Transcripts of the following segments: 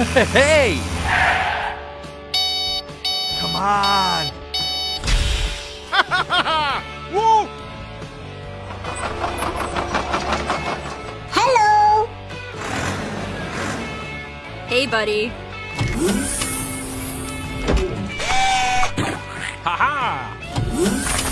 Hey! Come on! Woo! Hello! Hey, buddy. Ha ha!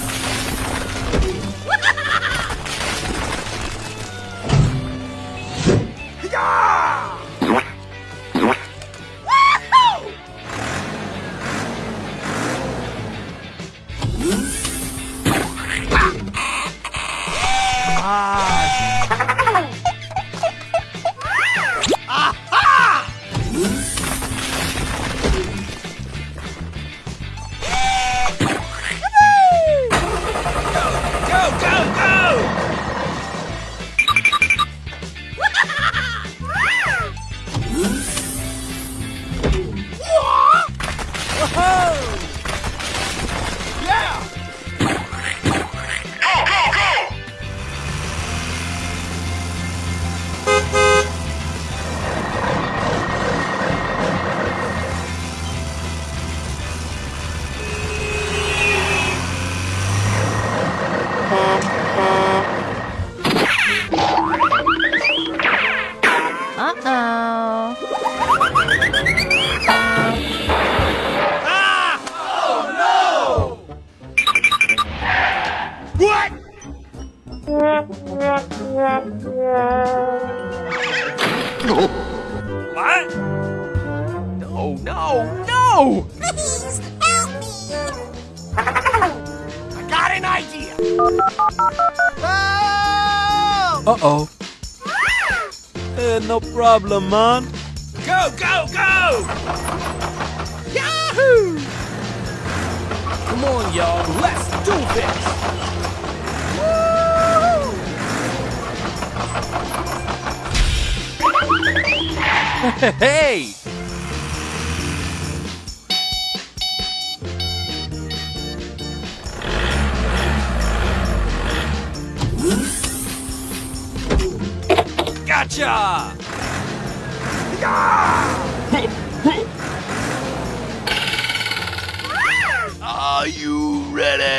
Go, go, What? No, no, no! Please help me! I got an idea! Uh-oh. Eh, no problem, man. Go, go, go! Yahoo! Come on, y'all, let's do this! Hey! Gotcha! Are you ready?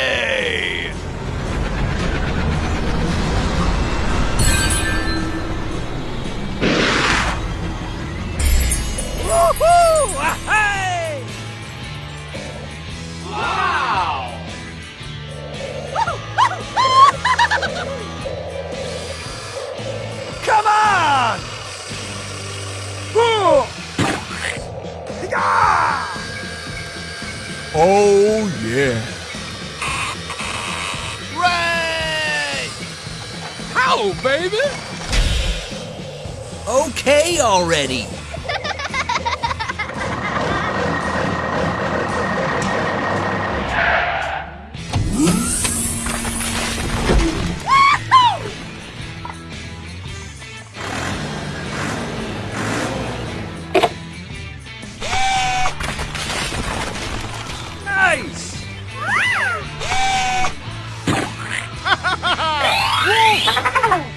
Baby? Okay already.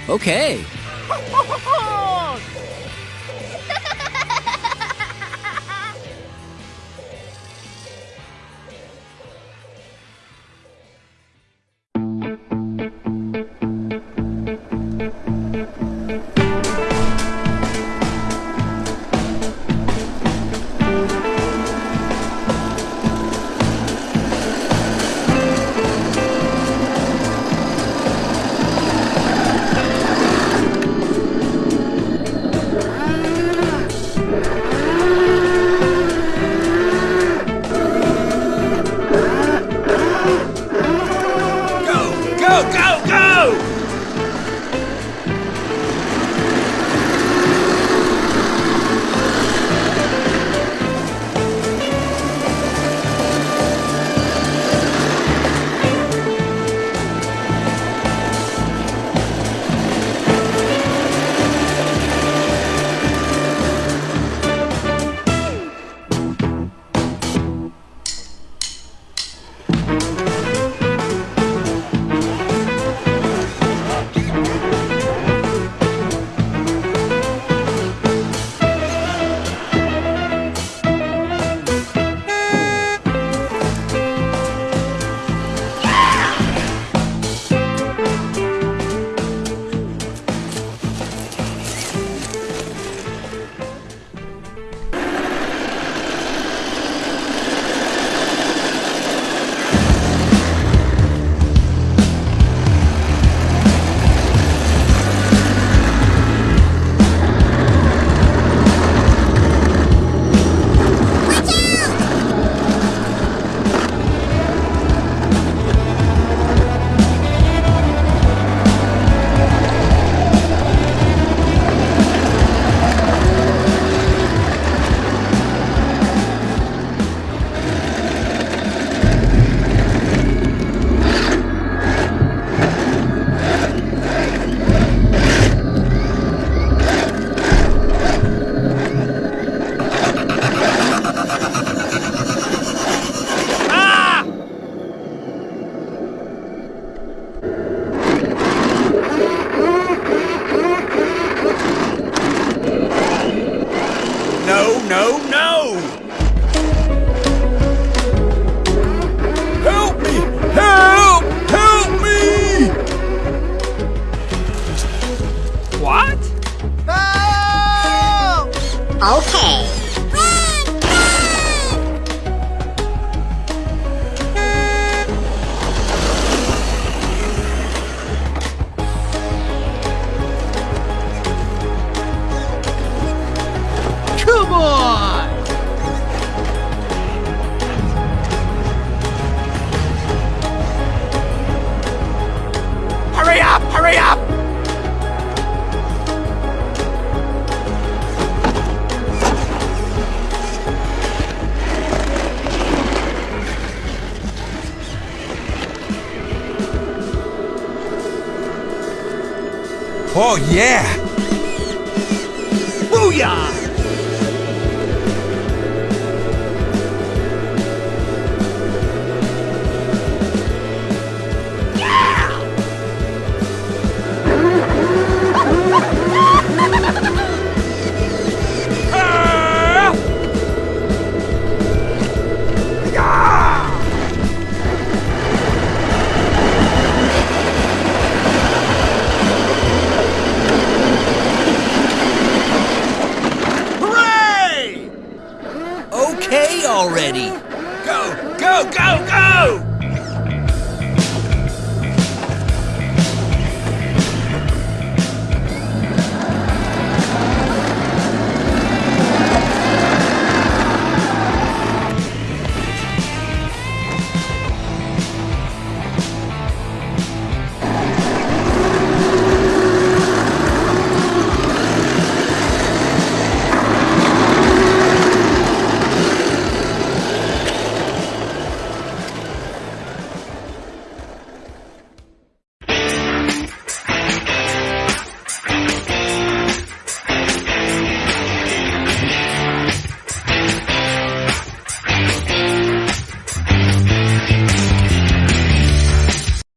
Okay. Okay. Oh, yeah. Booyah! Already. Go, go, go, go!